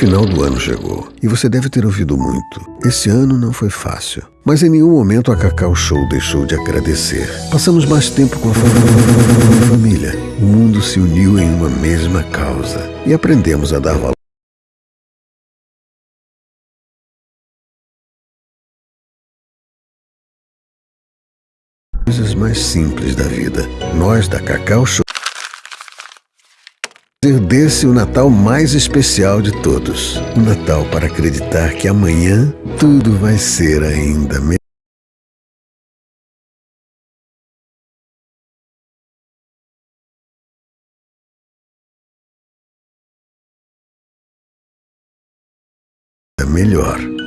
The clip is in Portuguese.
final do ano chegou e você deve ter ouvido muito. Esse ano não foi fácil, mas em nenhum momento a Cacau Show deixou de agradecer. Passamos mais tempo com a família. O mundo se uniu em uma mesma causa e aprendemos a dar valor. Coisas mais simples da vida. Nós da Cacau Show fazer desse o Natal mais especial de todos. O Natal para acreditar que amanhã tudo vai ser ainda melhor. melhor.